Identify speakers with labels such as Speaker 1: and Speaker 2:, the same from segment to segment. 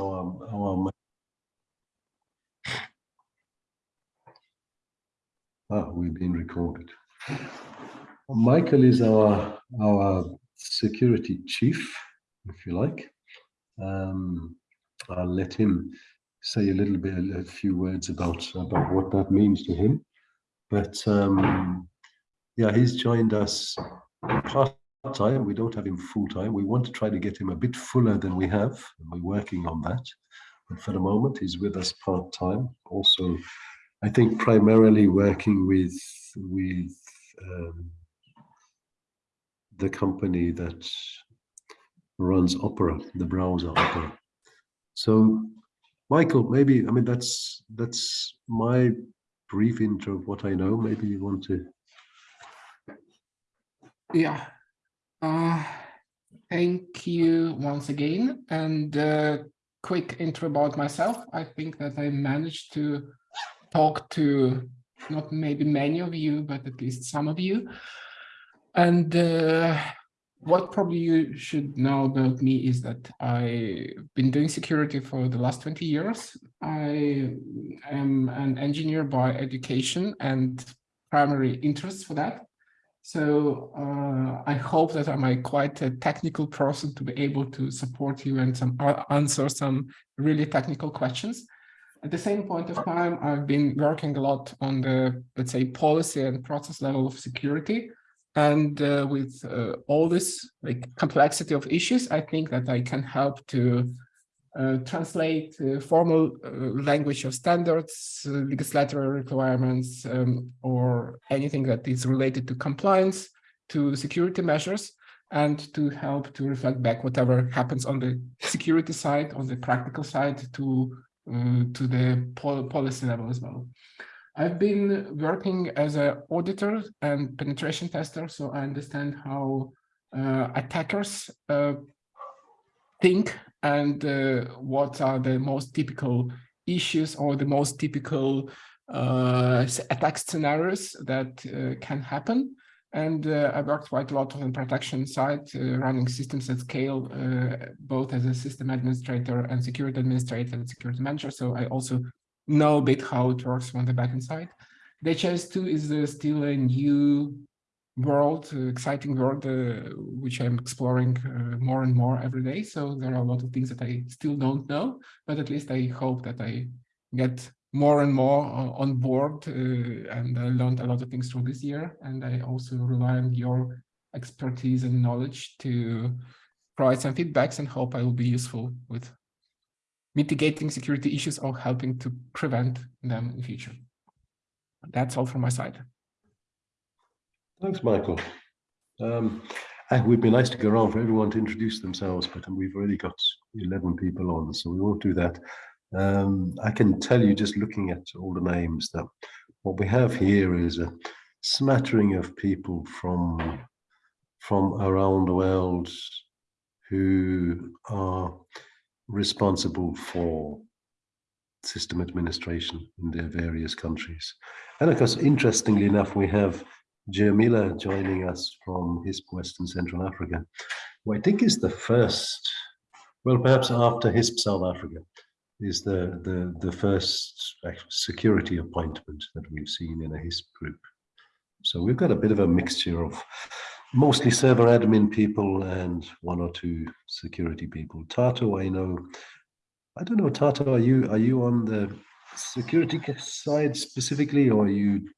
Speaker 1: our our. Ah, we've been recorded. Michael is our our security chief, if you like. Um, I'll let him say a little bit, a few words about about what that means to him. But um, yeah, he's joined us time. We don't have him full time. We want to try to get him a bit fuller than we have. And we're working on that. But for the moment, he's with us part time. Also, I think primarily working with with um, the company that runs Opera, the browser Opera. So, Michael, maybe I mean that's that's my brief intro of what I know. Maybe you want to.
Speaker 2: Yeah. Uh, thank you once again. And uh, quick intro about myself. I think that I managed to talk to not maybe many of you, but at least some of you. And uh, what probably you should know about me is that I've been doing security for the last 20 years. I am an engineer by education and primary interest for that. So uh, I hope that I'm a quite a technical person to be able to support you and some uh, answer some really technical questions. At the same point of time, I've been working a lot on the, let's say, policy and process level of security. And uh, with uh, all this like complexity of issues, I think that I can help to translate uh, formal uh, language of standards, uh, legislatory requirements, um, or anything that is related to compliance, to security measures, and to help to reflect back whatever happens on the security side, on the practical side, to to the pol policy level as well. I've been working as an auditor and penetration tester, so I understand how uh, attackers uh, think and uh, what are the most typical issues or the most typical uh, attack scenarios that uh, can happen. And uh, I worked quite a lot on the protection side, running systems at scale, both as a system administrator and security administrator and security manager. So I also know a bit how it works on the backend side. DHIS2 is uh, still a new world, uh, exciting world, uh, which I'm exploring uh, more and more every day. So there are a lot of things that I still don't know, but at least I hope that I get more and more on board and I learned a lot of things through this year. And I also rely on your expertise and knowledge to provide some feedbacks and hope I will be useful with mitigating security issues or helping to prevent them in the future. That's all from my side.
Speaker 1: Thanks, Michael. Um, it would be nice to go around for everyone to introduce themselves, but we've already got 11 people on, so we won't do that. Um, I can tell you just looking at all the names that what we have here is a smattering of people from from around the world who are responsible for system administration in their various countries. And of course, interestingly enough, we have Jermila joining us from HISP Western Central Africa, who I think is the first, well, perhaps after HISP South Africa, is the, the, the first security appointment that we've seen in a HISP group. So we've got a bit of a mixture of mostly server admin people and one or two security people. Tato, I know. I don't know, Tato, are you are you on the security side specifically, or are you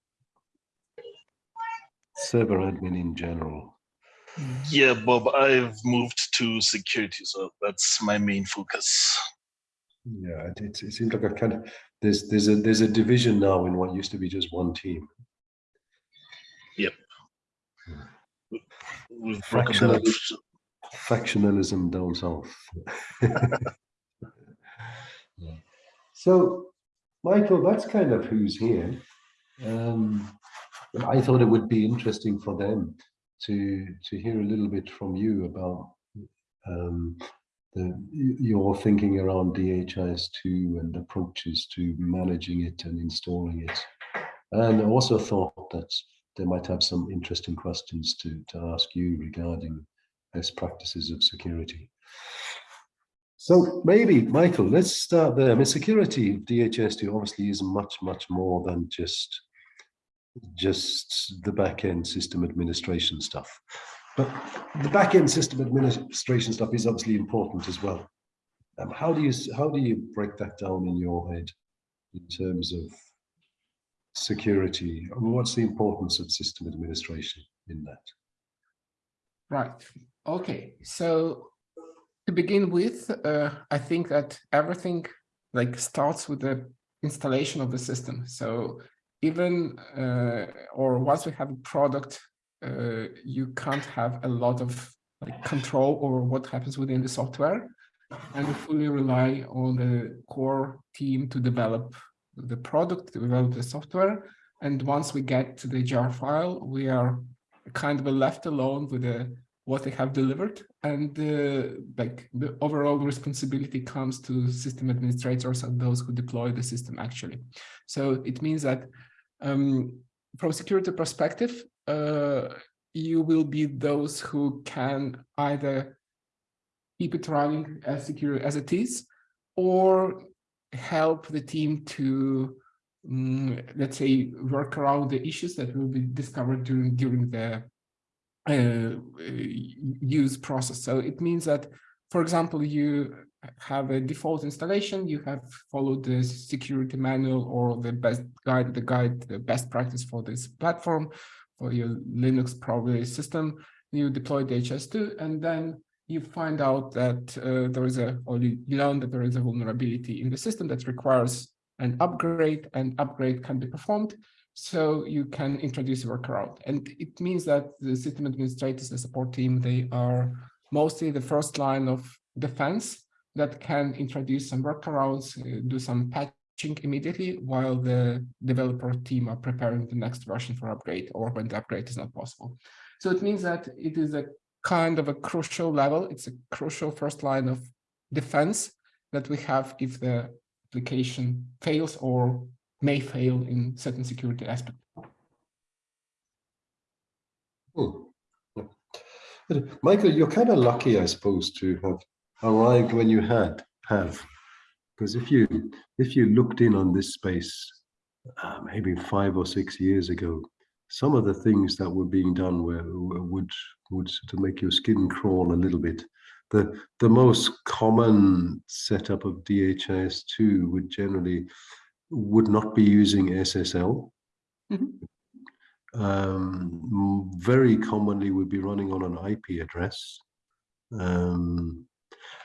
Speaker 1: server admin in general?
Speaker 3: Yeah, Bob, I've moved to security, so that's my main focus.
Speaker 1: Yeah, it, it seems like a kind of there's there's a there's a division now in what used to be just one team.
Speaker 3: Yep.
Speaker 1: Hmm. Factionalism, factionalism down south. So, Michael, that's kind of who's here. Um, I thought it would be interesting for them to to hear a little bit from you about um, the, your thinking around DHIS2 and approaches to managing it and installing it. And I also thought that they might have some interesting questions to, to ask you regarding best practices of security. So maybe, Michael, let's start there. I mean, security of DHIS2 obviously is much, much more than just just the back-end system administration stuff. But the back-end system administration stuff is obviously important as well. Um, how do you how do you break that down in your head in terms of security? I mean, what's the importance of system administration in that?
Speaker 2: Right. Okay. So to begin with, uh, I think that everything like starts with the installation of the system. So even uh, or once we have a product, uh, you can't have a lot of like control over what happens within the software and we fully rely on the core team to develop the product, to develop the software. And once we get to the jar file, we are kind of left alone with the what they have delivered and uh, like the overall responsibility comes to system administrators and those who deploy the system actually so it means that um, from security perspective uh, you will be those who can either keep it running as secure as it is or help the team to um, let's say work around the issues that will be discovered during during the uh, use process. So it means that, for example, you have a default installation, you have followed the security manual or the best guide, the guide, the best practice for this platform, for your Linux probably system, you deploy DHIS2, and then you find out that uh, there is a, or you learn that there is a vulnerability in the system that requires an upgrade, and upgrade can be performed. So you can introduce a workaround. And it means that the system administrators, the support team, they are mostly the first line of defense that can introduce some workarounds, uh, do some patching immediately while the developer team are preparing the next version for upgrade or when the upgrade is not possible. So it means that it is a kind of a crucial level. It's a crucial first line of defense that we have if the application fails or may fail in certain security aspects.
Speaker 1: Hmm. Michael, you're kind of lucky, I suppose, to have arrived when you had have, because if you if you looked in on this space uh, maybe five or six years ago, some of the things that were being done were would would sort of make your skin crawl a little bit. The the most common setup of DHIS2 would generally would not be using SSL. Mm -hmm. um, very commonly would be running on an IP address. Um,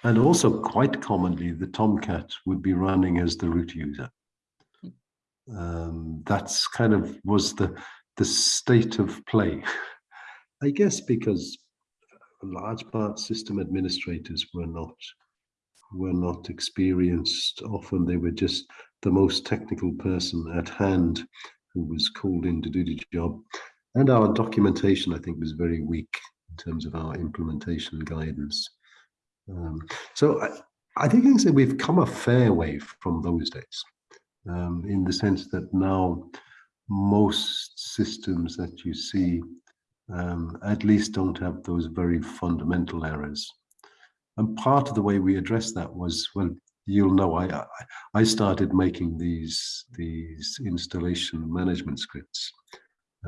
Speaker 1: and also quite commonly, the Tomcat would be running as the root user. Um, that's kind of was the, the state of play. I guess because large part system administrators were not were not experienced. Often they were just the most technical person at hand who was called in to do the job. And our documentation, I think, was very weak in terms of our implementation guidance. Um, so I, I, think I can say we've come a fair way from those days um, in the sense that now most systems that you see um, at least don't have those very fundamental errors. And part of the way we addressed that was, well, you'll know I I started making these these installation management scripts.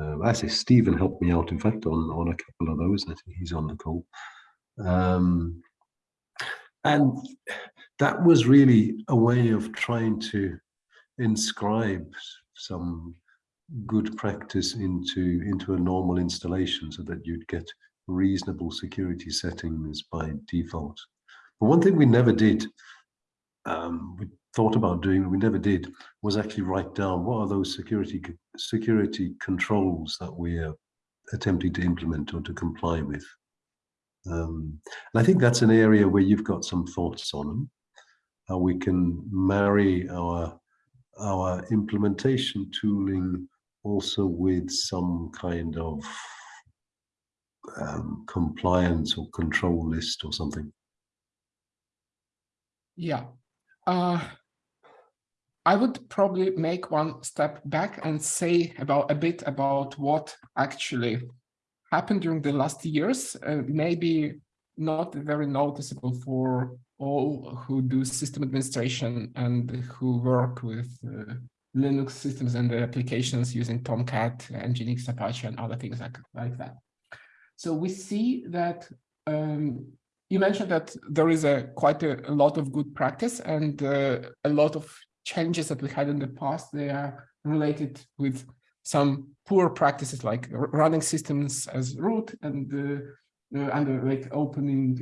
Speaker 1: Um, I say Stephen helped me out, in fact, on on a couple of those. I think he's on the call. Um, and that was really a way of trying to inscribe some good practice into into a normal installation so that you'd get reasonable security settings by default. But one thing we never did um, we thought about doing, we never did, was actually write down what are those security security controls that we're attempting to implement or to comply with. Um, and I think that's an area where you've got some thoughts on them, how we can marry our our implementation tooling also with some kind of um, compliance or control list or something.
Speaker 2: Yeah, uh, I would probably make one step back and say about a bit about what actually happened during the last years, uh, maybe not very noticeable for all who do system administration and who work with uh, Linux systems and the applications using Tomcat, Nginx, Apache, and other things like, like that. So we see that um, you mentioned that there is a quite a, a lot of good practice and uh, a lot of changes that we had in the past. They are related with some poor practices like running systems as root and uh, uh, and uh, like opening,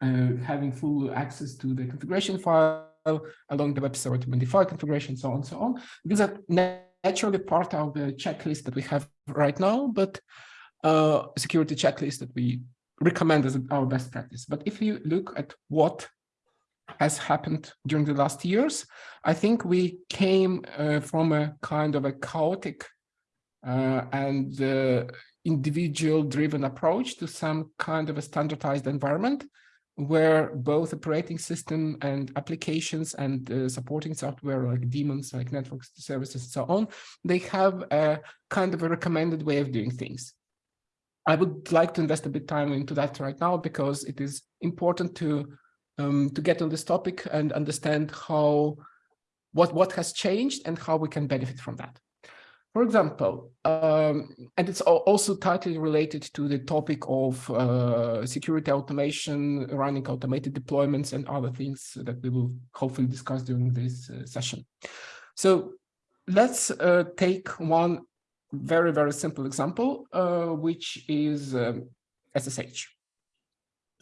Speaker 2: having full access to the configuration file along the web server to modify configuration, so on and so on. These are naturally part of the checklist that we have right now, but uh, security checklist that we recommend as our best practice. But if you look at what has happened during the last years, I think we came uh, from a kind of a chaotic uh, and uh, individual driven approach to some kind of a standardized environment where both operating system and applications and uh, supporting software like daemons, like network services and so on, they have a kind of a recommended way of doing things. I would like to invest a bit time into that right now because it is important to um, to get on this topic and understand how what what has changed and how we can benefit from that. For example, um, and it's also tightly related to the topic of uh, security automation, running automated deployments and other things that we will hopefully discuss during this uh, session. So let's uh, take one very, very simple example, uh, which is um, SSH.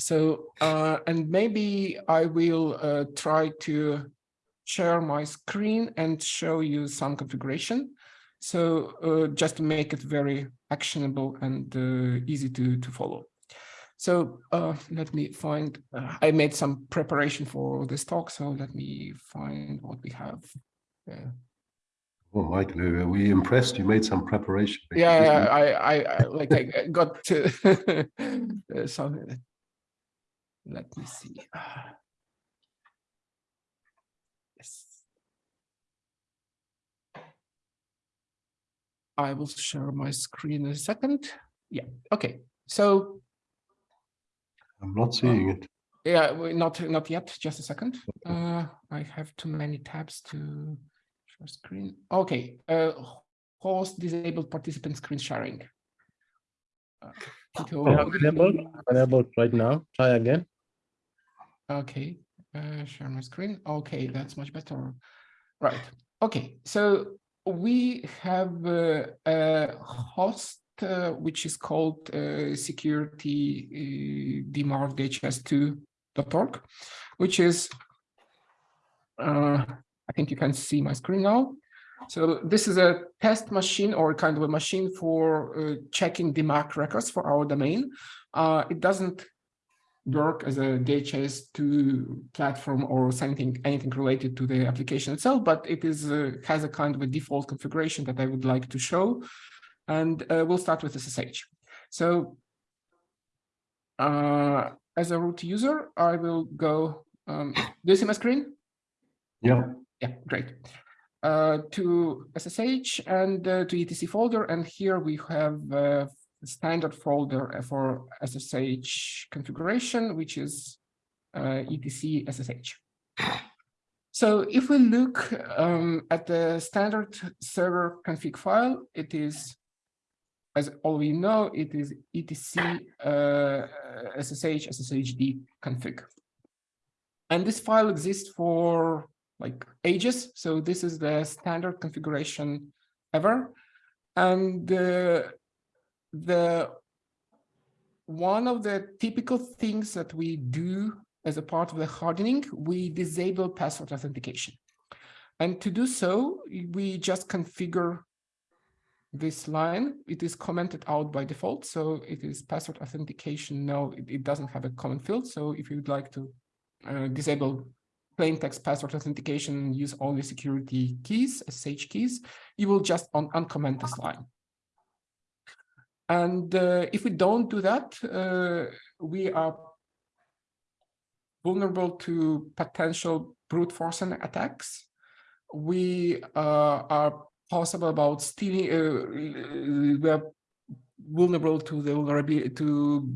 Speaker 2: So, uh, and maybe I will uh, try to share my screen and show you some configuration. So uh, just to make it very actionable and uh, easy to, to follow. So uh, let me find, uh, I made some preparation for this talk, so let me find what we have. Yeah.
Speaker 1: Oh, Michael, are we impressed? You made some preparation.
Speaker 2: Yeah, I, I, I like I got to something. Let me see. Yes. I will share my screen in a second. Yeah, okay. So
Speaker 1: I'm not seeing it.
Speaker 2: yeah, not not yet. Just a second. Uh, I have too many tabs to share screen. Okay. Uh, host disabled participant screen sharing. Uh,
Speaker 4: Enable, enable right now. Try again.
Speaker 2: Okay, uh, share my screen. Okay, that's much better. Right. Okay, so we have uh, a host uh, which is called uh, security uh, dmarc dhis2.org, which is, uh, I think you can see my screen now. So this is a test machine or kind of a machine for uh, checking DMARC records for our domain. Uh, it doesn't work as a DHIS2 platform or something, anything related to the application itself, but it is uh, has a kind of a default configuration that I would like to show. And uh, we'll start with SSH. So uh, as a root user, I will go, um, do you see my screen?
Speaker 1: Yeah.
Speaker 2: Yeah, great. Uh, to SSH and uh, to etc folder. And here we have uh, standard folder for SSH configuration, which is uh, etc SSH. So if we look um, at the standard server config file, it is, as all we know, it is etc uh, SSH SSHD config. And this file exists for like ages. So this is the standard configuration ever. And uh, the one of the typical things that we do as a part of the hardening, we disable password authentication. And to do so, we just configure this line. It is commented out by default. So it is password authentication. No, it, it doesn't have a common field. So if you'd like to uh, disable plain text password authentication use only security keys, SSH keys, you will just un uncomment this line. And uh, if we don't do that, uh, we are vulnerable to potential brute force and attacks. We uh, are possible about stealing, uh, we are vulnerable to the vulnerability to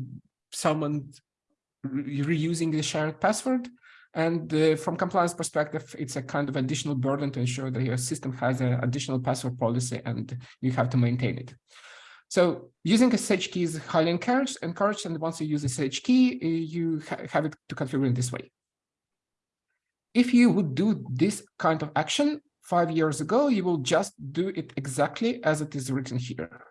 Speaker 2: someone reusing the shared password. And uh, from compliance perspective, it's a kind of additional burden to ensure that your system has an additional password policy and you have to maintain it. So using a SSH key is highly encouraged, encouraged, and once you use a SSH key, uh, you ha have it to configure in this way. If you would do this kind of action five years ago, you will just do it exactly as it is written here.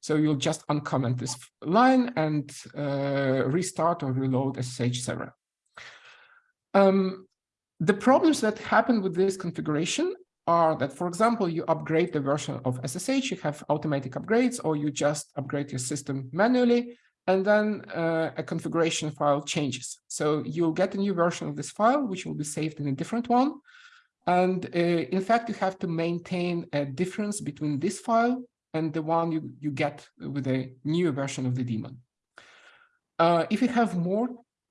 Speaker 2: So you'll just uncomment this line and uh, restart or reload SSH server. Um, the problems that happen with this configuration are that, for example, you upgrade the version of SSH, you have automatic upgrades, or you just upgrade your system manually, and then uh, a configuration file changes. So you'll get a new version of this file, which will be saved in a different one. And uh, in fact, you have to maintain a difference between this file and the one you, you get with a new version of the daemon. Uh, if you have more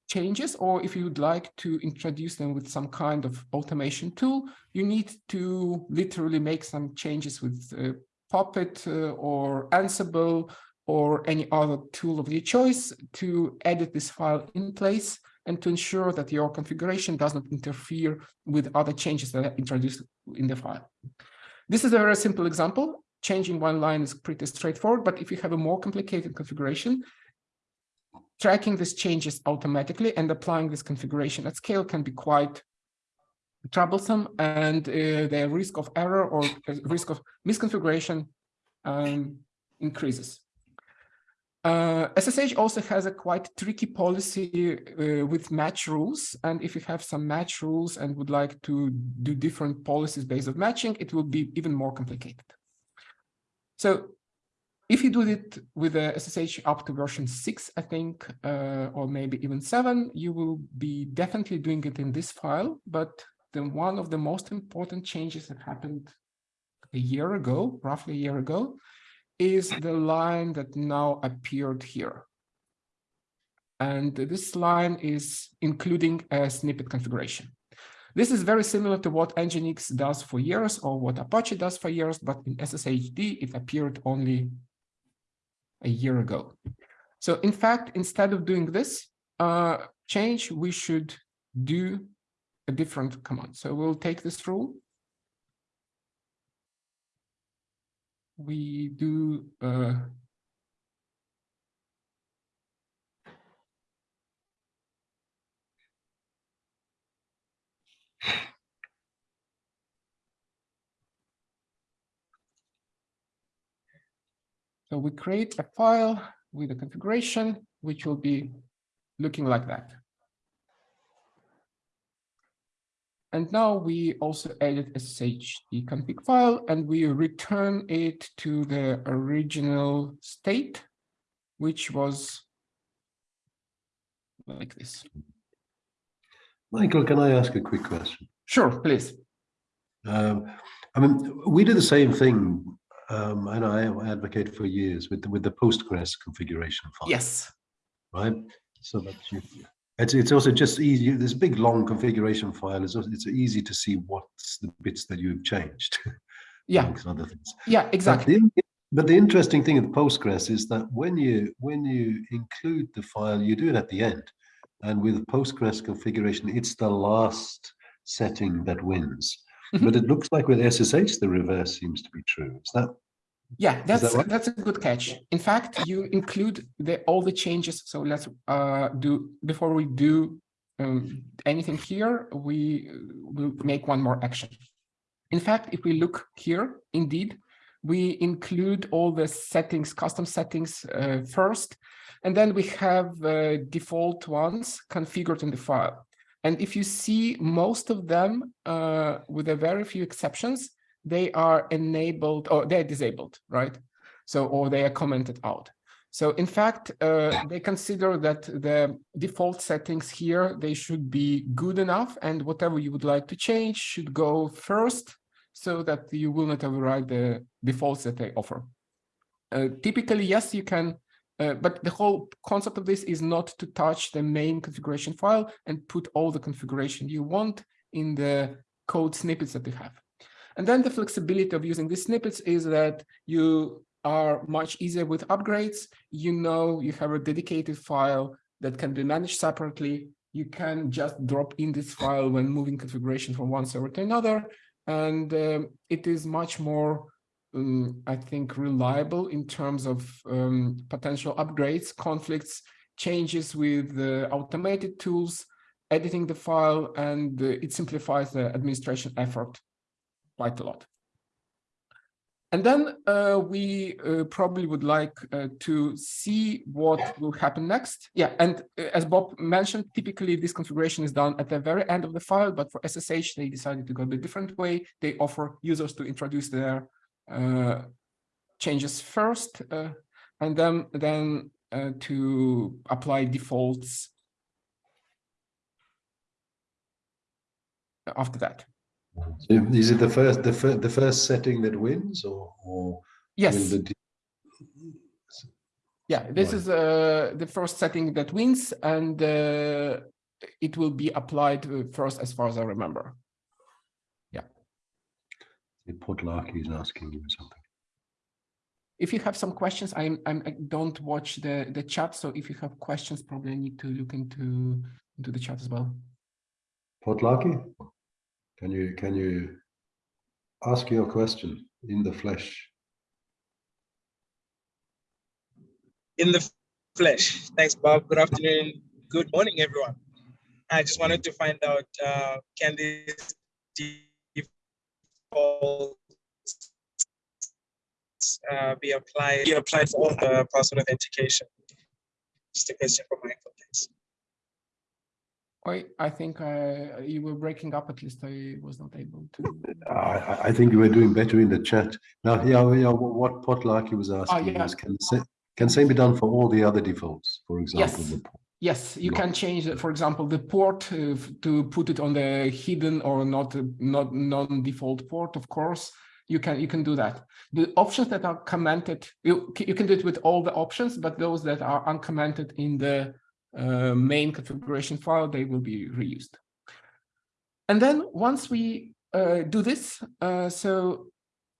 Speaker 2: changes or if you would like to introduce them with some kind of automation tool, you need to literally make some changes with uh, Puppet uh, or Ansible or any other tool of your choice to edit this file in place and to ensure that your configuration does not interfere with other changes that are introduced in the file. This is a very simple example. Changing one line is pretty straightforward, but if you have a more complicated configuration, tracking these changes automatically and applying this configuration at scale can be quite troublesome and uh, the risk of error or risk of misconfiguration um, increases. Uh, SSH also has a quite tricky policy uh, with match rules. And if you have some match rules and would like to do different policies based on matching, it will be even more complicated. So if you do it with a SSH up to version six, I think, uh, or maybe even seven, you will be definitely doing it in this file. But then one of the most important changes that happened a year ago, roughly a year ago, is the line that now appeared here. And this line is including a snippet configuration. This is very similar to what Nginx does for years or what Apache does for years, but in SSHD, it appeared only a year ago. So in fact, instead of doing this uh, change, we should do a different command. So we'll take this rule we do uh, So we create a file with a configuration, which will be looking like that. And now we also edit SSH config file and we return it to the original state, which was like this.
Speaker 1: Michael, can I ask a quick question?
Speaker 2: Sure, please.
Speaker 1: Um, I mean, we do the same thing, um, and I advocate for years with the, with the Postgres configuration file.
Speaker 2: Yes.
Speaker 1: Right. So that you, it's it's also just easy. This big long configuration file is also, it's easy to see what's the bits that you've changed.
Speaker 2: Yeah.
Speaker 1: other things.
Speaker 2: Yeah,
Speaker 1: But
Speaker 2: exactly.
Speaker 1: the, but the interesting thing with Postgres is that when you when you include the file, you do it at the end. And with Postgres configuration, it's the last setting that wins. But it looks like with SSH, the reverse seems to be true. Is that
Speaker 2: Yeah, that's
Speaker 1: right?
Speaker 2: that's a good catch. In fact, you include the all the changes. So let's uh, do before we do um, anything here, we will make one more action. In fact, if we look here, indeed, we include all the settings, custom settings uh, first, and then we have uh, default ones configured in the file. And if you see most of them, uh, with a very few exceptions, they are enabled or they're disabled, right? So, or they are commented out. So in fact, uh, they consider that the default settings here, they should be good enough and whatever you would like to change should go first so that you will not override the defaults that they offer. Uh, typically, yes, you can, uh, but the whole concept of this is not to touch the main configuration file and put all the configuration you want in the code snippets that you have. And then the flexibility of using these snippets is that you are much easier with upgrades. You know you have a dedicated file that can be managed separately. You can just drop in this file when moving configuration from one server to another. And um, it is much more, um, I think, reliable in terms of um, potential upgrades, conflicts, changes with the automated tools, editing the file, and uh, it simplifies the administration effort quite a lot. And then uh, we uh, probably would like uh, to see what will happen next. Yeah, and uh, as Bob mentioned, typically this configuration is done at the very end of the file, but for SSH, they decided to go a bit different way. They offer users to introduce their changes first, uh, and then, then to apply defaults after that.
Speaker 1: So Is it the first, the first, the first setting that wins or, or?
Speaker 2: Yes, yeah, this
Speaker 1: Right.
Speaker 2: is uh, the first setting that wins, and uh, it will be applied uh, first, as far as I remember.
Speaker 1: The Podlarky is asking you something.
Speaker 2: If you have some questions, I'm, I'm I don't watch the the chat, so if you have questions, probably I need to look into into the chat as well.
Speaker 1: Podlarky? Can you, can you ask your question in the flesh?
Speaker 5: in the flesh. Thanks, Bob. Good afternoon. Good morning, everyone. I just wanted to find out, uh, can this default uh, be applied, be applied for all the password authentication? Just a question for Michael, thanks.
Speaker 2: I I think I you were breaking up. At least I was not able to.
Speaker 1: I, I- I think you were doing better in the chat. Now, yeah, yeah, what what Podlarky was asking
Speaker 2: yeah.
Speaker 1: was, can the sa- can same be done for all the other defaults? For example,
Speaker 2: Yes.
Speaker 1: the
Speaker 2: Yes, you can change, for example, the port uh, to put it on the hidden or not not non-default port. Of course, you can you can do that. The options that are commented, you you can do it with all the options, but those that are uncommented in the uh, main configuration file, they will be reused. And then once we uh, do this, uh, so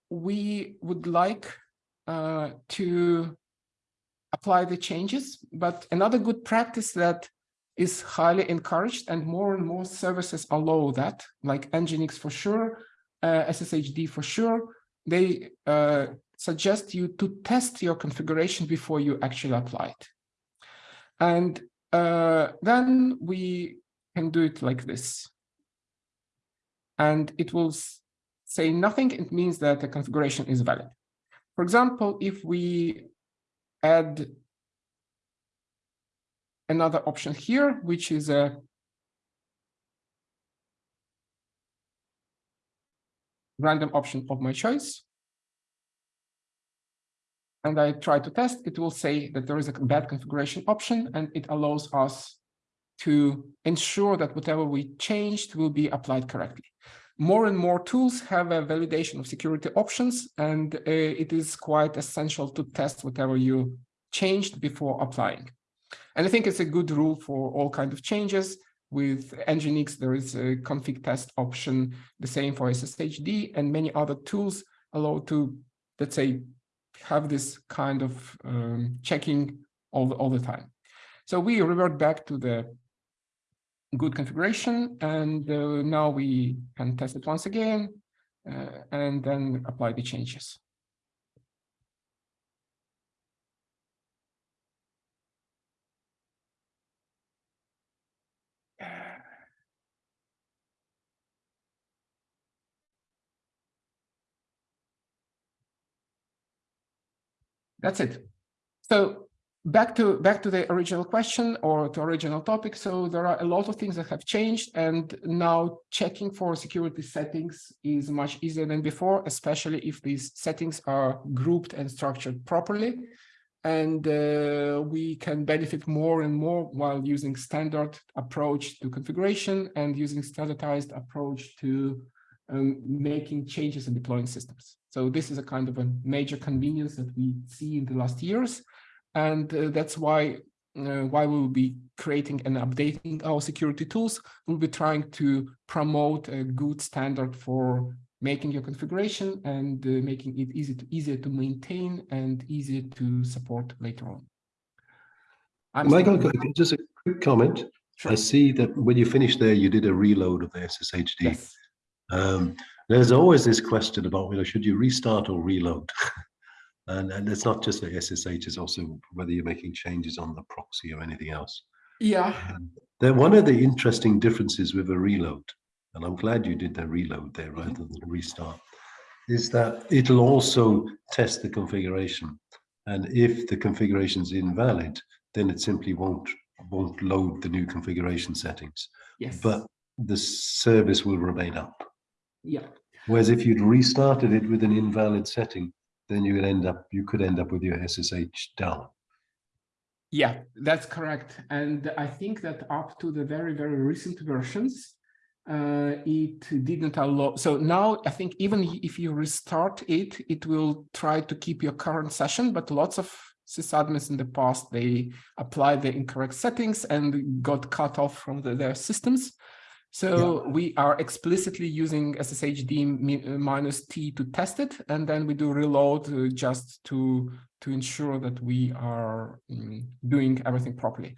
Speaker 2: we would like uh, to apply the changes. But another good practice that is highly encouraged and more and more services allow that, like Nginx for sure, uh, SSHD for sure, they uh, suggest you to test your configuration before you actually apply it. And uh, then we can do it like this. And it will say nothing. It means that the configuration is valid. For example, if we add another option here, which is a random option of my choice. And I try to test, it will say that there is a bad configuration option and it allows us to ensure that whatever we changed will be applied correctly. More and more tools have a validation of security options, and uh, it is quite essential to test whatever you changed before applying. And I think it's a good rule for all kind of changes. With Nginx, there is a config test option, the same for SSHD, and many other tools allow to, let's say, have this kind of um, checking all the, all the time. So we revert back to the good configuration, and uh, now we can test it once again, uh, and then apply the changes. That's it. So back to back to the original question or to original topic. So there are a lot of things that have changed, and now checking for security settings is much easier than before, especially if these settings are grouped and structured properly. And uh, we can benefit more and more while using standard approach to configuration and using standardized approach to um, making changes and deploying systems. So this is a kind of a major convenience that we see in the last years. And uh, that's why uh, why we will be creating and updating our security tools. We'll be trying to promote a good standard for making your configuration and uh, making it easy to easier to maintain and easier to support later on. I'm
Speaker 1: Michael, just a quick comment.
Speaker 2: Sure.
Speaker 1: I see that when you finished there, you did a reload of the SSHD.
Speaker 2: Yes.
Speaker 1: Um, there's always this question about, you know, should you restart or reload? and, and it's not just the SSH, it's also whether you're making changes on the proxy or anything else.
Speaker 2: Yeah.
Speaker 1: Then one of the interesting differences with a reload, and I'm glad you did the reload there mm-hmm. rather than restart, is that it'll also test the configuration. And if the configuration is invalid, then it simply won't won't load the new configuration settings.
Speaker 2: Yes.
Speaker 1: But the service will remain up.
Speaker 2: yeah.
Speaker 1: Whereas if you'd restarted it with an invalid setting, then you would end up you could end up with your SSH down.
Speaker 2: Yeah, that's correct. And I think that up to the very, very recent versions, uh, it didn't allow. So now I think even if you restart it, it will try to keep your current session, but lots of sysadmins in the past, they applied the incorrect settings and got cut off from the, their systems. So we are explicitly using SSHD minus T to test it, and then we do reload uh, just to to ensure that we are mm, doing everything properly.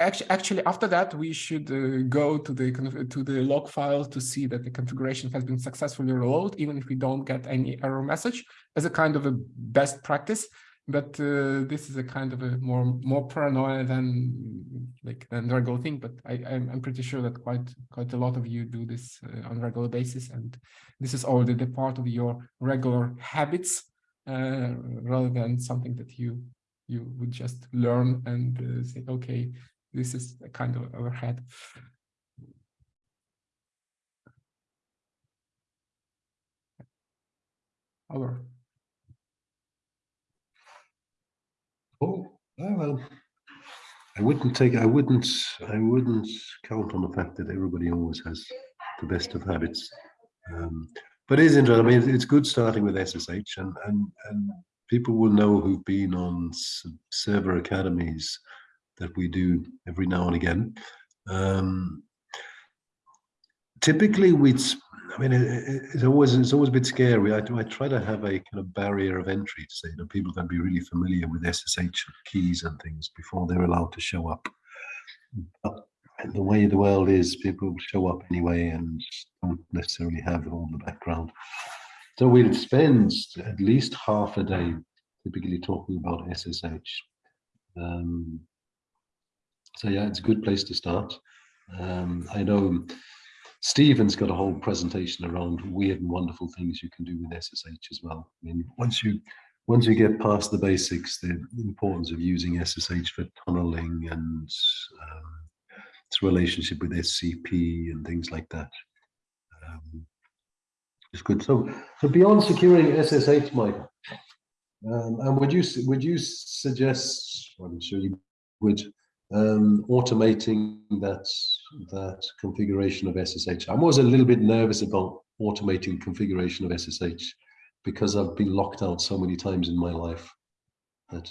Speaker 2: Actually, actually, after that, we should uh, go to the to the log file to see that the configuration has been successfully reloaded, even if we don't get any error message, as a kind of a best practice. But uh, this is a kind of a more more paranoia than like the regular thing. But I, I'm pretty sure that quite quite a lot of you do this uh, on regular basis, and this is already the part of your regular habits uh, rather than something that you you would just learn and uh, say, okay, this is a kind of overhead. Over.
Speaker 1: Oh, well. I wouldn't take, I wouldn't, I wouldn't count on the fact that everybody always has the best of habits. Um, but it is interesting. I mean, it's- good starting with SSH and, and, and people will know who've been on server academies that we do every now and again. Um, typically I mean, it, it- it's always, it's always a bit scary. I, I try to have a kind of barrier of entry to say, you know, people can be really familiar with SSH keys and things before they're allowed to show up. But the way the world is, people show up anyway and don't necessarily have all the background. So we'll spend at least half a day typically talking about SSH. Um, so yeah, it's a good place to start. Um, I know Stephen's got a whole presentation around weird and wonderful things you can do with SSH as well. I mean, once you once you get past the basics, the importance of using SSH for tunneling and um, its relationship with SCP and things like that. Um, good. So, so beyond securing SSH, Mike, um, and would you would you suggest? I'm sure you would um, automating that that configuration of SSH. I'm always a little bit nervous about automating configuration of SSH because I've been locked out so many times in my life that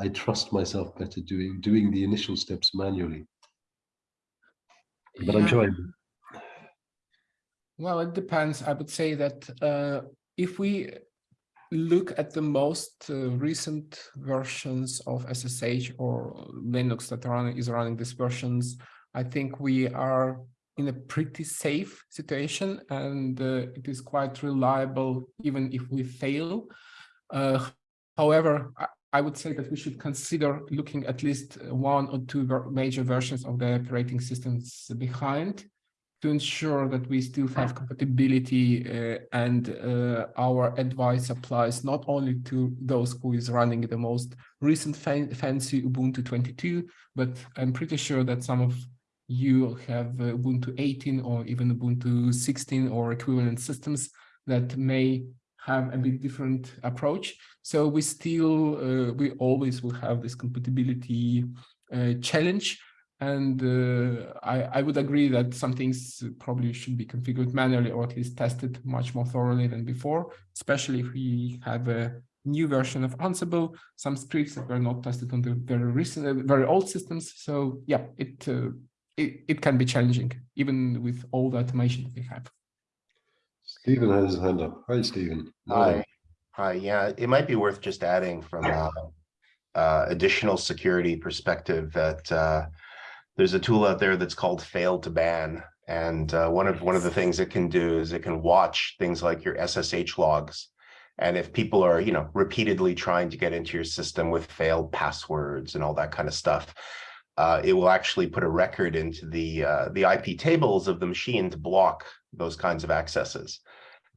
Speaker 1: I trust myself better doing doing the initial steps manually. But I'm
Speaker 2: Yeah.
Speaker 1: sure I,
Speaker 2: Well, it depends. I would say that uh, if we look at the most uh, recent versions of SSH or Linux that run, is running these versions, I think we are in a pretty safe situation and uh, it is quite reliable even if we fail. Uh, however, I, I would say that we should consider looking at least one or two ver- major versions of the operating systems behind to ensure that we still have compatibility uh, and uh, our advice applies not only to those who is running the most recent fan fancy Ubuntu 22, but I'm pretty sure that some of you have uh, Ubuntu 18 or even Ubuntu 16 or equivalent systems that may have a bit different approach. So we still, uh, we always will have this compatibility uh, challenge and uh, I, I would agree that some things probably should be configured manually or at least tested much more thoroughly than before, especially if we have a new version of Ansible, some scripts that were not tested on the very recent, uh, very old systems. So yeah, it, uh, it, it can be challenging even with all the automation that we have.
Speaker 1: Stephen has his hand up. Hi, Stephen.
Speaker 6: Hi, hi, yeah, it might be worth just adding from uh, uh, additional security perspective that uh, there's a tool out there that's called fail2ban. And uh, one of one of the things it can do is it can watch things like your SSH logs. And if people are, you know, repeatedly trying to get into your system with failed passwords and all that kind of stuff, uh, it will actually put a record into the uh, the IP tables of the machine to block those kinds of accesses.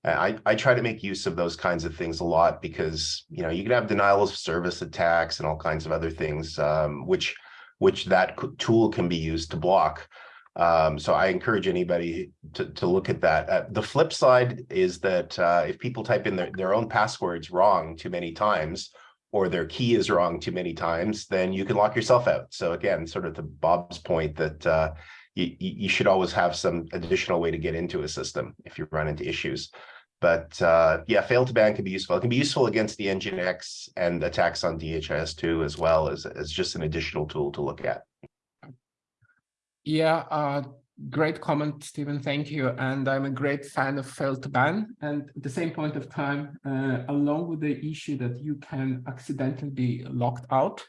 Speaker 6: And I, I try to make use of those kinds of things a lot because, you know, you can have denial of service attacks and all kinds of other things, um, which which that tool can be used to block. Um, so I encourage anybody to, to look at that. Uh, the flip side is that uh, if people type in their, their own passwords wrong too many times, or their key is wrong too many times, then you can lock yourself out. So again, sort of to Bob's point that uh, you, you should always have some additional way to get into a system if you run into issues. But uh, yeah, fail2ban can be useful. It can be useful against the Nginx and attacks on DHIS2 as well as, as just an additional tool to look at.
Speaker 2: Yeah, uh, great comment, Stephen. Thank you. And I'm a great fan of fail2ban. And at the same point of time, uh, along with the issue that you can accidentally be locked out,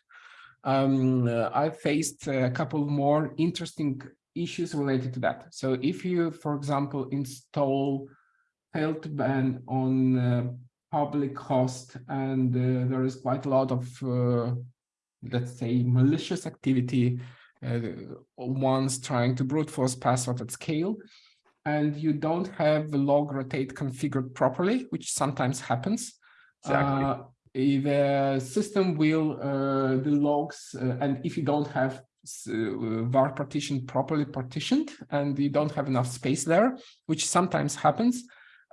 Speaker 2: um, uh, I faced a couple more interesting issues related to that. So if you, for example, install fail2ban on uh, public host and uh, there is quite a lot of, uh, let's say, malicious activity ones trying to brute force password at scale, and you don't have the log rotate configured properly, which sometimes happens.
Speaker 6: Exactly.
Speaker 2: Uh, the system will, uh, the logs, uh, and if you don't have uh, var partition properly partitioned and you don't have enough space there, which sometimes happens,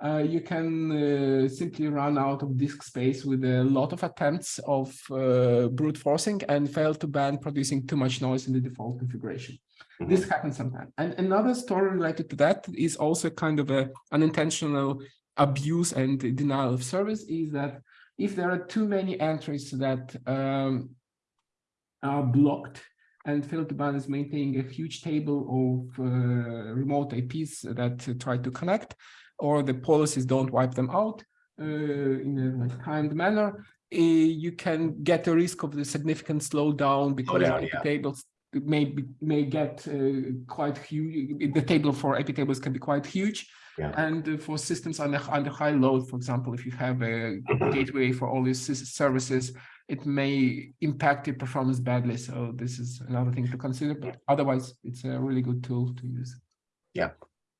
Speaker 2: uh, you can uh, simply run out of disk space with a lot of attempts of uh, brute forcing and fail2ban producing too much noise in the default configuration.
Speaker 6: Mhm.
Speaker 2: This happens sometimes. And another story related to that is also kind of a unintentional abuse and denial of service is that if there are too many entries that um, are blocked and fail2ban is maintaining a huge table of uh, remote IPs that uh, try to connect, or the policies don't wipe them out uh, in a timed manner, uh, you can get a risk of the significant slowdown because
Speaker 6: down,
Speaker 2: IP
Speaker 6: yeah.
Speaker 2: tables may be, may get uh, quite huge. The table for IP tables can be quite huge.
Speaker 6: Yeah.
Speaker 2: And uh, for systems under, under high load, for example, if you have a gateway for all these sys- services, it may impact your performance badly. So this is another thing to consider, but otherwise it's a really good tool to use.
Speaker 6: Yeah,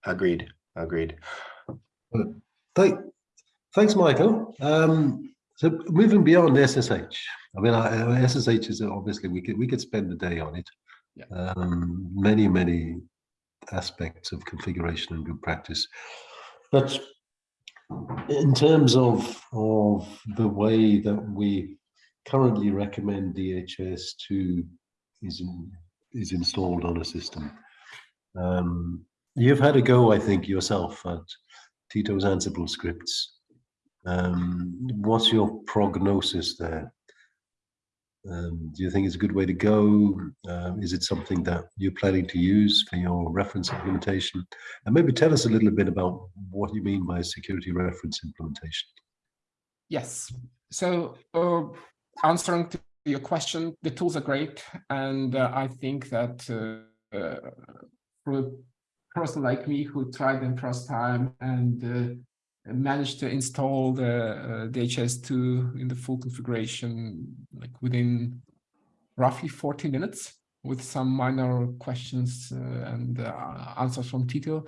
Speaker 6: agreed, agreed.
Speaker 1: Thank, thanks, Michael. Um, so moving beyond SSH, I mean, I, SSH is obviously we could we could spend a day on it.
Speaker 2: Yeah.
Speaker 1: Um, many many aspects of configuration and good practice, but in terms of of the way that we currently recommend DHS to is in, is installed on a system. Um, you've had a go, I think, yourself at Tito's Ansible scripts. Um, what's your prognosis there? Um, do you think it's a good way to go? Um, is it something that you're planning to use for your reference implementation? And maybe tell us a little bit about what you mean by security reference implementation.
Speaker 2: Yes. So uh, answering to your question, the tools are great. And uh, I think that uh, uh, a person like me who tried them first time and uh, managed to install the uh, DHIS2 in the full configuration, like within roughly 40 minutes with some minor questions uh, and uh, answers from Tito,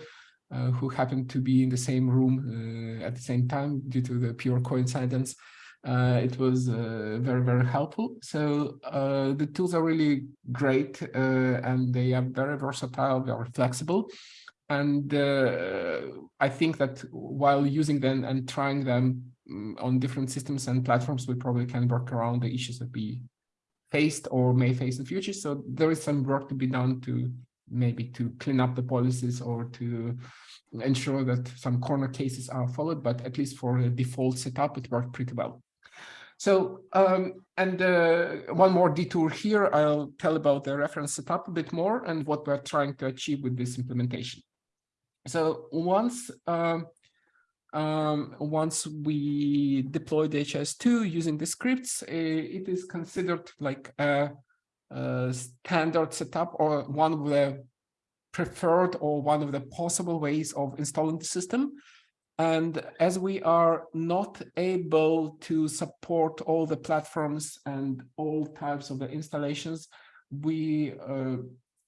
Speaker 2: uh, who happened to be in the same room uh, at the same time due to the pure coincidence. Uh, it was uh, very, very helpful. So uh, the tools are really great uh, and they are very versatile, very flexible. And uh, I think that while using them and trying them mm, on different systems and platforms, we probably can work around the issues that we faced or may face in the future. So there is some work to be done to maybe to clean up the policies or to ensure that some corner cases are followed, but at least for a default setup, it worked pretty well. So, um, and uh, one more detour here, I'll tell about the reference setup a bit more and what we're trying to achieve with this implementation. So once um, um, once we deploy DHIS2 using the scripts, it is considered like a, a standard setup or one of the preferred or one of the possible ways of installing the system. And as we are not able to support all the platforms and all types of the installations, we uh,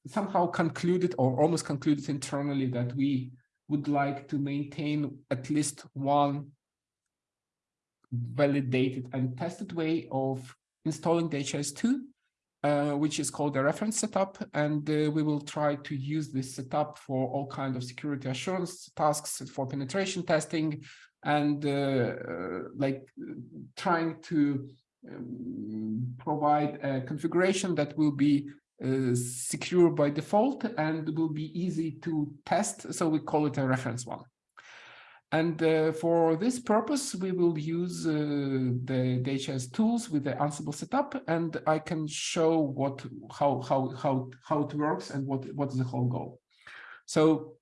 Speaker 2: somehow concluded or almost concluded internally that we would like to maintain at least one validated and tested way of installing DHIS2 uh, which is called the reference setup. And uh, we will try to use this setup for all kinds of security assurance tasks for penetration testing and uh, uh like trying to um, provide a configuration that will be uh, secure by default and will be easy to test. So we call it a reference one. And uh, for this purpose, we will use uh, the DHS tools with the Ansible setup, and I can show what how how how how it works and what what is the whole goal. So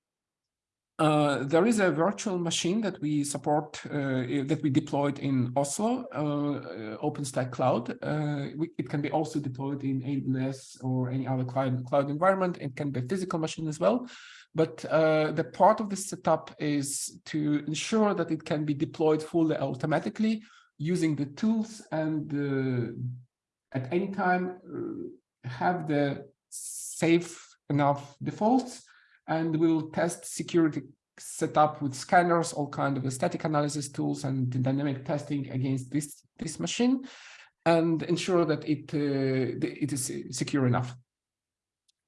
Speaker 2: uh, there is a virtual machine that we support uh, that we deployed in Oslo, uh, OpenStack Cloud. Uh, we, it can be also deployed in AWS or any other cloud cloud environment. It can be a physical machine as well. But uh, the part of the setup is to ensure that it can be deployed fully automatically using the tools and at any time uh, have the safe enough defaults. And we'll test security setup with scanners, all kind of static analysis tools and dynamic testing against this, this machine and ensure that it, uh, it is secure enough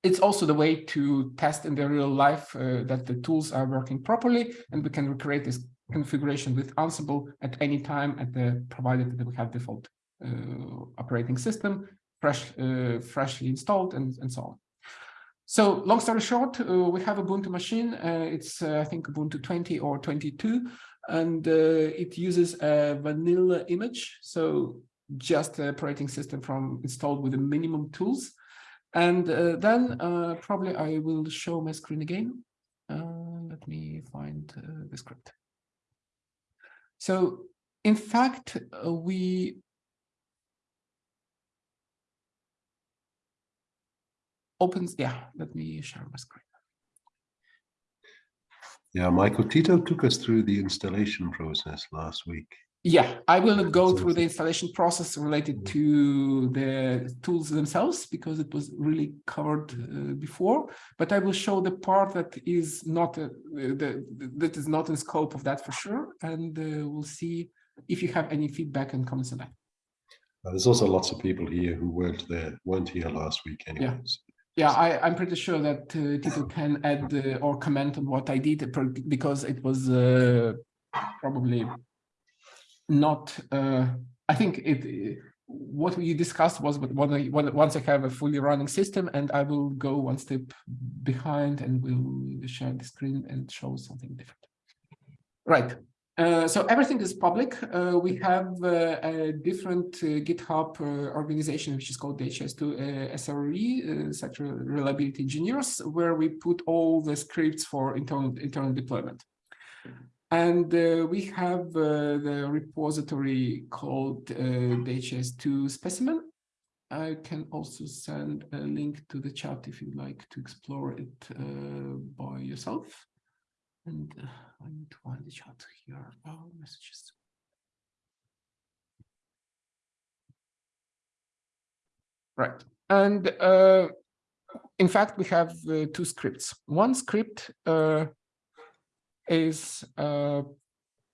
Speaker 2: it's also the way to test in the real life uh, that the tools are working properly and we can recreate this configuration with Ansible at any time at the provided that we have default uh, operating system fresh uh, freshly installed and, and so on. So long story short, uh, we have a Ubuntu machine. Uh, it's uh, I think Ubuntu 20 or 22, and it uses a vanilla image. So just operating system from installed with the minimum tools and uh, then uh, probably I will show my screen again. Uh, let me find uh, the script. So in fact, we opens, yeah, let me share my screen.
Speaker 1: Yeah, Michael, Tito took us through the installation process last week.
Speaker 2: Yeah, I will not go through the installation process related to the tools themselves because it was really covered uh, before, but I will show the part that is not uh, the, that is not in scope of that for sure, and uh, we'll see if you have any feedback and comments on that.
Speaker 1: Uh, there's also lots of people here who weren't there, weren't here last week anyways.
Speaker 2: Yeah, I, I'm pretty sure that uh, Tito can add uh, or comment on what I did because it was probably not uh, i think it what we discussed was but once i have a fully running system and i will go one step behind and we'll share the screen and show something different right uh, so everything is public. Uh, we have uh, a different uh, GitHub uh, organization, which is called DHIS2 SRE, Sector Reliability Engineers, where we put all the scripts for internal, internal deployment. And uh, we have uh, the repository called uh, DHIS2 specimen. I can also send a link to the chat if you'd like to explore it uh, by yourself. And uh, I need to find the chat here. Oh, messages. Right. And uh, in fact, we have two scripts. One script is uh,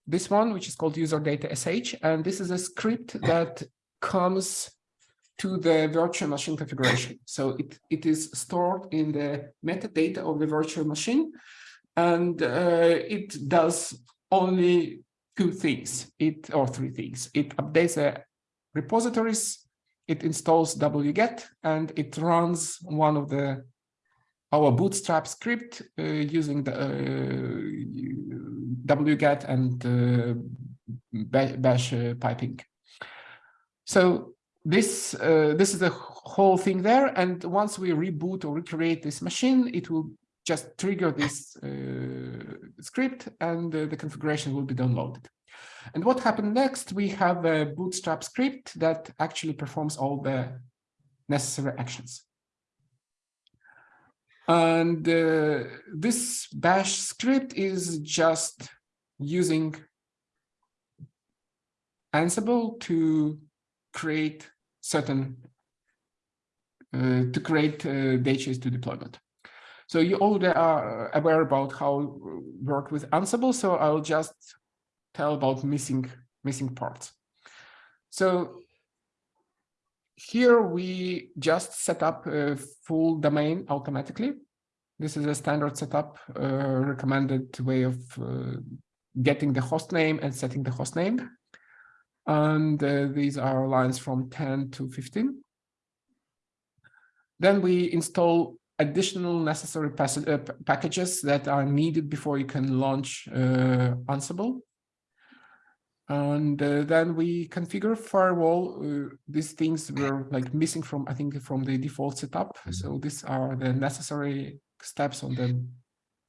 Speaker 2: this one, which is called user data sh. And this is a script that comes to the virtual machine configuration. So it, it is stored in the metadata of the virtual machine. And uh, it does only two things, it or three things. It updates the repositories, it installs wget, and it runs one of the our bootstrap script uh, using the uh, wget and uh, bash piping. So this uh, this is the whole thing there and once we reboot or recreate this machine it will just trigger this uh, script and uh, the configuration will be downloaded. And what happened next, we have a bootstrap script that actually performs all the necessary actions. And uh, this bash script is just using Ansible to create certain uh, to create uh, DHIS2 deployment. So you already are aware about how work with Ansible, so I'll just tell about missing missing parts. So here we just set up a full domain automatically. This is a standard setup uh, recommended way of uh, getting the host name and setting the host name. And uh, these are lines from 10 to 15. Then we install additional necessary uh, packages that are needed before you can launch uh, Ansible. And uh, then we configure firewall. Uh, these things were like missing from, I think, from the default setup. So these are the necessary steps on the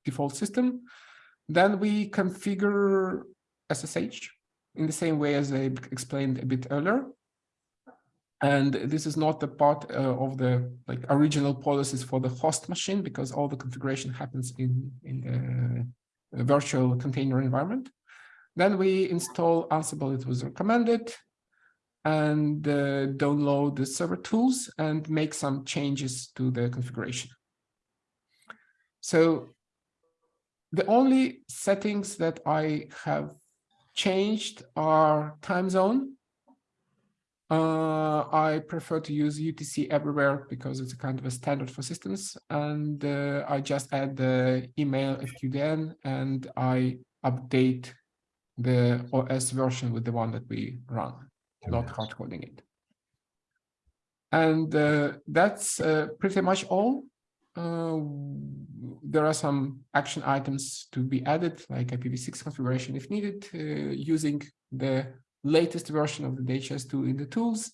Speaker 2: default system. Then we configure SSH in the same way as I explained a bit earlier. And this is not a part uh, of the like original policies for the host machine because all the configuration happens in, in the virtual container environment. Then we install Ansible, it was recommended, and uh, download the server tools and make some changes to the configuration. So the only settings that I have changed are time zone. Uh, I prefer to use UTC everywhere because it's a kind of a standard for systems. And uh, I just add the email FQDN and I update the OS version with the one that we run, not hard coding it. And uh, that's uh, pretty much all. Uh, there are some action items to be added, like IPv6 configuration if needed, uh, using the latest version of the DHIS2 in the tools.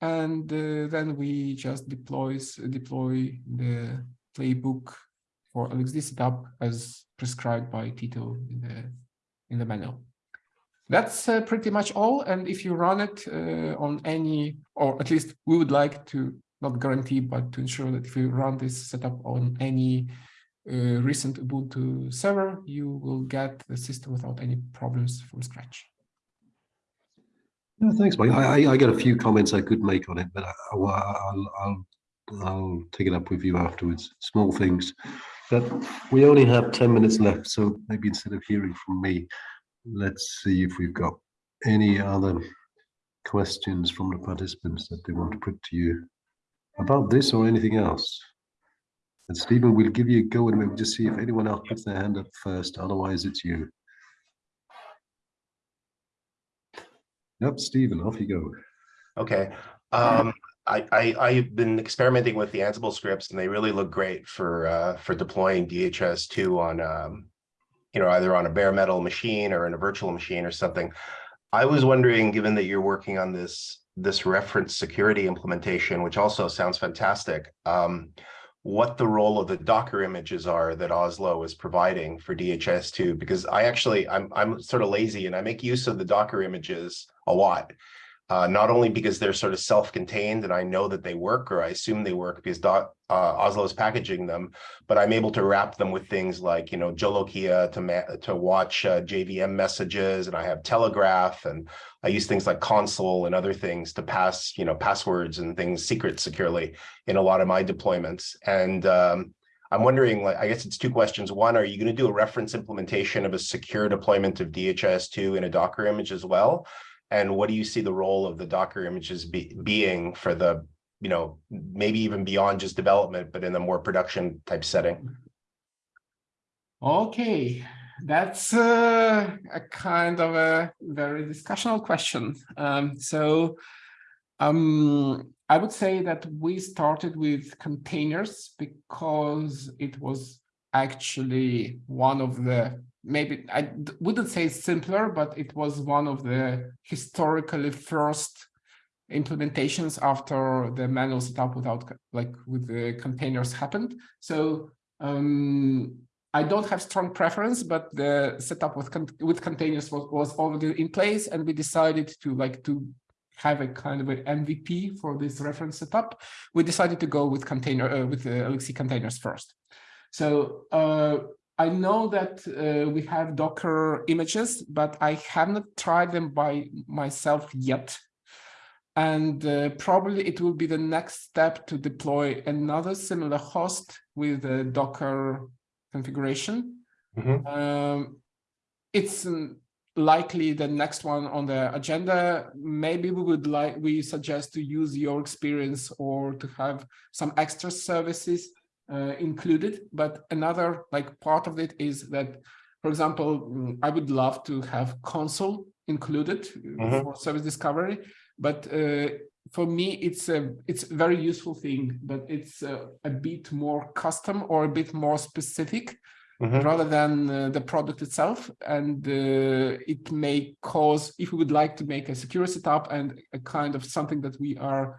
Speaker 2: And uh, then we just deploys, deploy the playbook for LXD setup as prescribed by Tito in the, in the manual. That's uh, pretty much all. And if you run it uh, on any, or at least we would like to not guarantee, but to ensure that if you run this setup on any uh, recent Ubuntu server, you will get the system without any problems from scratch.
Speaker 1: No, thanks, Mike. I, I, I got a few comments I could make on it, but I, will I'll, I'll take it up with you afterwards. Small things. But we only have 10 minutes left, so maybe instead of hearing from me, let's see if we've got any other questions from the participants that they want to put to you about this or anything else. And Stephen, we'll give you a go and we'll just see if anyone else puts their hand up first. Otherwise, it's you. Yep, Stephen, off you go.
Speaker 6: Okay. Um, I, I, I've been experimenting with the Ansible scripts and they really look great for uh, for deploying DHIS2 on um, you know, either on a bare metal machine or in a virtual machine or something. I was wondering, given that you're working on this this reference security implementation, which also sounds fantastic, um, what the role of the Docker images are that Oslo is providing for DHIS2, because I actually, I'm, I'm sort of lazy and I make use of the Docker images a lot uh, not only because they're sort of self-contained and I know that they work or I assume they work because dot, uh, Oslo is packaging them, but I'm able to wrap them with things like, you know, Jolokia to, to watch uh, JVM messages and I have Telegraf and I use things like Consul and other things to pass, you know, passwords and things secret securely in a lot of my deployments. And um, I'm wondering, like, I guess it's two questions. One, are you going to do a reference implementation of a secure deployment of DHIS2 in a Docker image as well? And what do you see the role of the Docker images be, being for the, you know, maybe even beyond just development, but in a more production type setting?
Speaker 2: Okay, that's uh, a kind of a very discussional question. Um, so um, I would say that we started with containers because it was actually one of the maybe I wouldn't say simpler, but it was one of the historically first implementations after the manual setup without like with the containers happened. So Um, I don't have strong preference, but the setup with con with containers was, was already in place, and we decided to like to have a kind of an MVP for this reference setup. We decided to go with container uh, with the Elixir containers first. So uh, I know that uh, we have Docker images, but I have not tried them by myself yet. And uh, probably it will be the next step to deploy another similar host with a Docker configuration.
Speaker 6: Mhm.
Speaker 2: Um, it's um, likely the next one on the agenda. Maybe we would like, we suggest to use your experience or to have some extra services uh, included. But another like part of it is that, for example, mm, I would love to have Consul included uh,
Speaker 6: Mhm.
Speaker 2: for service discovery, but uh, for me, it's a it's a very useful thing, but it's uh, a bit more custom or a bit more specific
Speaker 6: Mhm.
Speaker 2: rather than uh, the product itself. And uh, it may cause, if we would like to make a secure setup and a kind of something that we are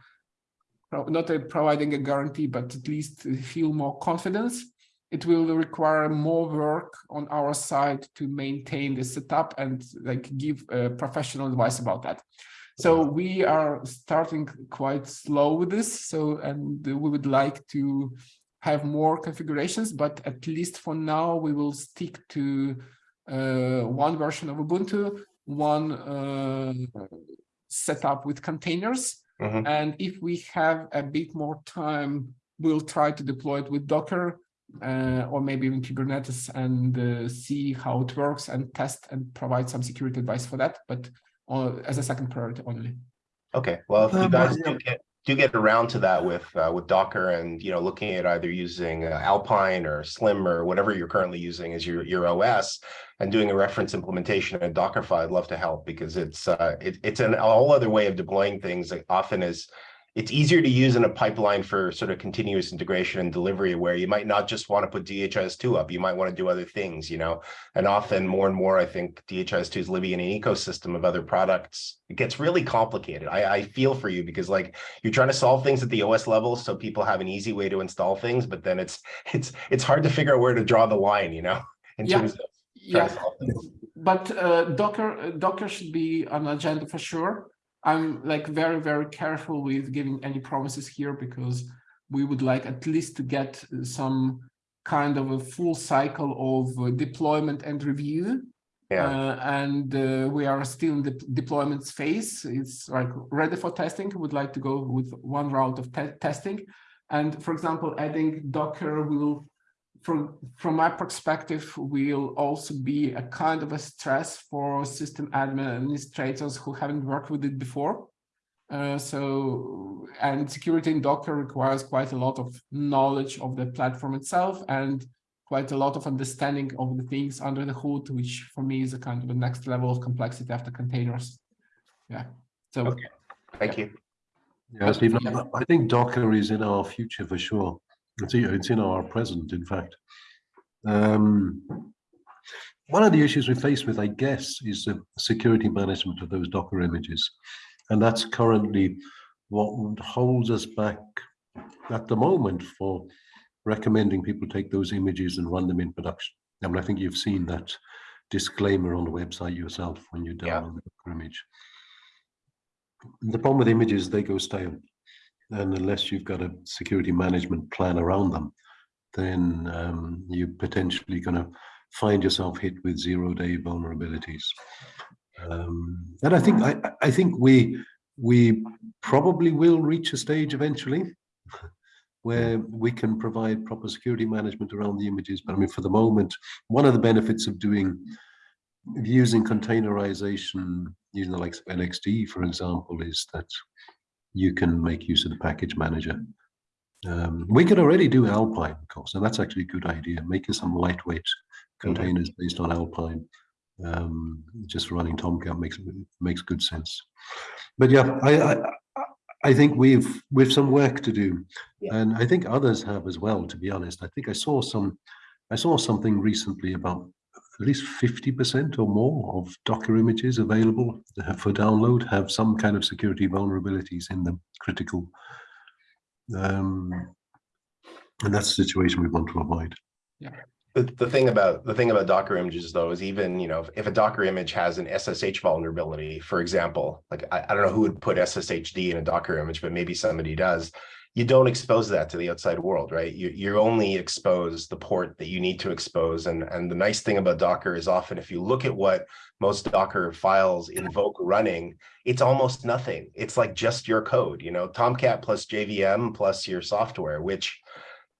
Speaker 2: not uh, providing a guarantee, but at least feel more confidence, it will require more work on our side to maintain the setup and like give uh, professional advice about that. So we are starting quite slow with this. So, and we would like to have more configurations, but at least for now, we will stick to uh, one version of Ubuntu, one uh, setup with containers.
Speaker 6: Mhm.
Speaker 2: And if we have a bit more time, we'll try to deploy it with Docker uh, or maybe even Kubernetes and uh, see how it works and test and provide some security advice for that, but uh, as a second priority only.
Speaker 6: Okay, well, if you
Speaker 1: Um,
Speaker 6: guys
Speaker 1: I-
Speaker 6: do get, do get around to that with, uh, with Docker and, you know, looking at either using uh, Alpine or Slim or whatever you're currently using as your, your OS and doing a reference implementation in Dockerify, I'd love to help because it's, uh, it, it's an, a whole other way of deploying things often is, it's easier to use in a pipeline for sort of continuous integration and delivery where you might not just want to put DHIS2 up, you might want to do other things, you know? And often more and more, I think DHIS2 is living in an ecosystem of other products. It gets really complicated. I, I feel for you because like you're trying to solve things at the OS level so people have an easy way to install things, but then it's it's it's hard to figure out where to draw the line, you know, in
Speaker 2: Yeah.
Speaker 6: terms of
Speaker 2: Yeah,
Speaker 6: to solve things.
Speaker 2: but uh, Docker uh, Docker should be on the agenda for sure. I'm like very very careful with giving any promises here because we would like at least to get some kind of a full cycle of uh, deployment and review.
Speaker 6: Yeah,
Speaker 2: Uh, and uh, we are still in the deployment phase. It's like ready for testing. Would like to go with one round of te testing. And for example, adding Docker will, from from my perspective, will also be a kind of a stress for system administrators who haven't worked with it before. Uh, so, and security in Docker requires quite a lot of knowledge of the platform itself and quite a lot of understanding of the things under the hood, which for me is a kind of the next level of complexity after containers. Yeah. So
Speaker 6: Okay. thank you.
Speaker 1: Yeah, Stephen,
Speaker 2: Yeah.
Speaker 1: I- I think Docker is in our future for sure. It's, it's in our present, in fact. Um, one of the issues we face with, I guess, is the security management of those Docker images. And that's currently what holds us back at the moment for recommending people take those images and run them in production. I mean, I think you've seen that disclaimer on the website yourself when you
Speaker 6: Yeah.
Speaker 1: download the Docker image. The problem with images, they go stale. And unless you've got a security management plan around them, then um, you're potentially going to find yourself hit with zero day vulnerabilities. Um, and I think I, I think we we probably will reach a stage eventually where we can provide proper security management around the images. But I mean, for the moment, one of the benefits of doing using containerization using the likes of NXT, for example, is that you can make use of the package manager. Um, we could already do Alpine, of course, and that's actually a good idea. Making some lightweight containers based on Alpine, um, just running Tomcat makes makes good sense. But yeah, I I, I think we've we've some work to do,
Speaker 6: Yeah.
Speaker 1: and I think others have as well. To be honest, I think I saw some, I saw something recently about at least 50% or more of Docker images available for download have some kind of security vulnerabilities in them, critical. Um, and that's the situation we want to avoid.
Speaker 6: The, the thing about, the thing about Docker images though, is even, you know, if a Docker image has an SSH vulnerability, for example, like I, I don't know who would put SSHD in a Docker image, but maybe somebody does. You don't expose that to the outside world, right? You, you only expose the port that you need to expose. And, and the nice thing about Docker is often if you look at what most Docker files invoke running, it's almost nothing. It's like just your code, you know, Tomcat plus JVM plus your software, which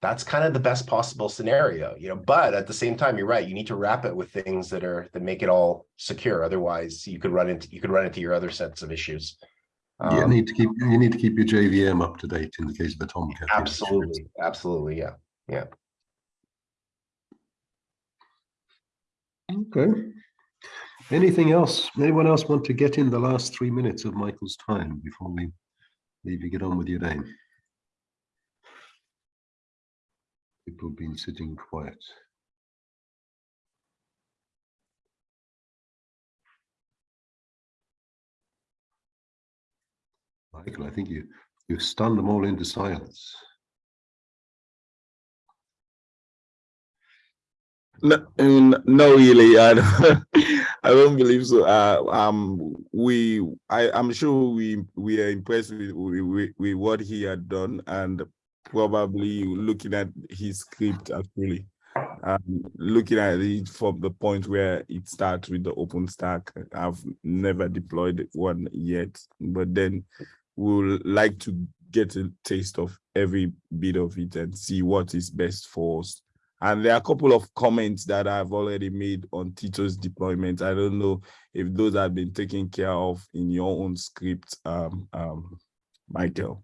Speaker 6: that's kind of the best possible scenario, you know, but at the same time, you're right. You need to wrap it with things that are, that make it all secure. Otherwise you could run into, you could run into your other sets of issues.
Speaker 1: You
Speaker 6: Um,
Speaker 1: need to keep, you need to keep your JVM up to date in the case of the Tomcat.
Speaker 6: Absolutely, absolutely, yeah. Yeah.
Speaker 1: Okay. Anything else? Anyone else want to get in the last three minutes of Michael's time before we leave you get on with your day? People have been sitting quiet. Michael, I think you, you've stunned them all into silence.
Speaker 7: No, no, really, I don't, I don't believe so. Uh, um, we, I, I'm sure we we are impressed with, with with with what he had done, and probably looking at his script actually, um, looking at it from the point where it starts with the open stack. I've never deployed one yet, but then we'll like to get a taste of every bit of it and see what is best for us. And there are a couple of comments that I've already made on Tito's deployment. I don't know if those have been taken care of in your own script, um, um, Michael.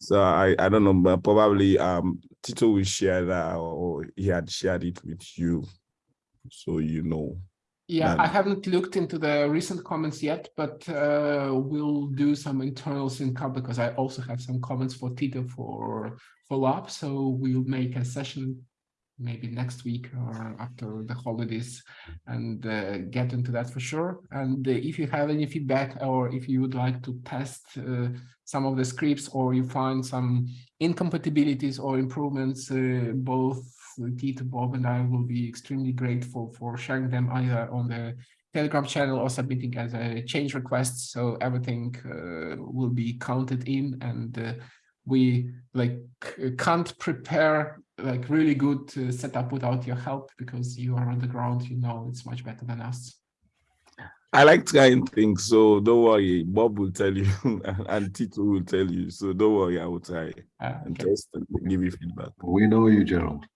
Speaker 7: So I, I don't know, but probably um, Tito will share that or he had shared it with you. So you know.
Speaker 2: Yeah. I haven't looked into the recent comments yet, but uh, we'll do some internal sync because I also have some comments for Tito for follow up. So we'll make a session maybe next week or after the holidays and uh, get into that for sure. And uh, if you have any feedback or if you would like to test uh, some of the scripts or you find some incompatibilities or improvements, uh, both Tito, Bob and I will be extremely grateful for sharing them either on the Telegram channel or submitting as a change request. So everything uh, will be counted in and uh, we like can't prepare like really good uh, setup without your help because you are on the ground, you know, it's much better than us.
Speaker 7: I like trying things, so don't worry. Bob will tell you and Tito will tell you. So don't worry, I will try
Speaker 2: Uh,
Speaker 7: and
Speaker 2: okay.
Speaker 7: test and give you feedback.
Speaker 1: We know you, Gerald.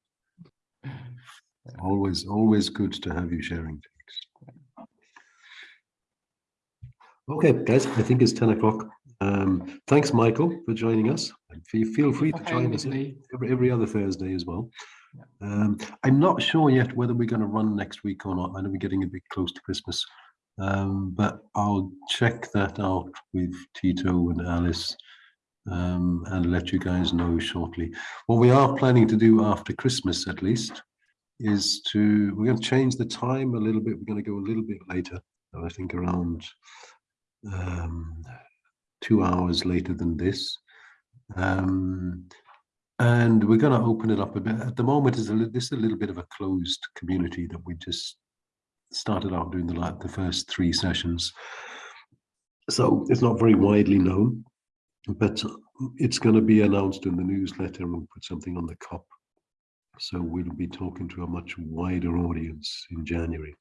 Speaker 1: Always, always good to have you sharing things. Okay, guys, I think it's ten o'clock. Um, thanks, Michael, for joining us. And Feel, feel free to join us every, every other Thursday as well. Um, I'm not sure yet whether we're going to run next week or not. I know we're getting a bit close to Christmas. Um, but I'll check that out with Tito and Alice um, and let you guys know shortly. What we are planning to do after Christmas, at least, is to we're going to change the time a little bit. We're going to go a little bit later. I think around um, two hours later than this. Um, and we're going to open it up a bit. At the moment, is this is a little bit of a closed community that we just started out doing the like the first three sessions. So it's not very widely known, but uh, it's going to be announced in the newsletter and we'll put something on the COP. So we'll be talking to a much wider audience in January.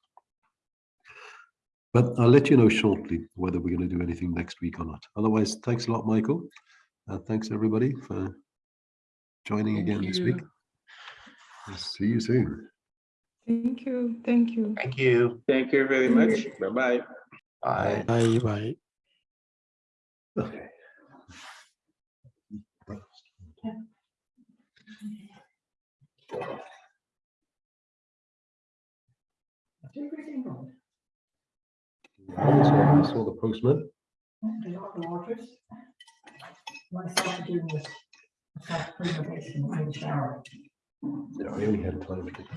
Speaker 1: But I'll let you know shortly whether we're going to do anything next week or not. Otherwise, thanks a lot, Michael. And thanks everybody for joining
Speaker 2: Thank
Speaker 1: again this week.
Speaker 2: you.
Speaker 1: See you soon.
Speaker 8: Thank you, thank you.
Speaker 6: Thank you.
Speaker 9: Thank you very much. Bye-bye.
Speaker 6: Bye.
Speaker 4: Bye, bye.
Speaker 1: Okay. I saw- the postman.
Speaker 10: They got the. What I started doing was self-preservation in the shower.
Speaker 1: Yeah, I only had time to get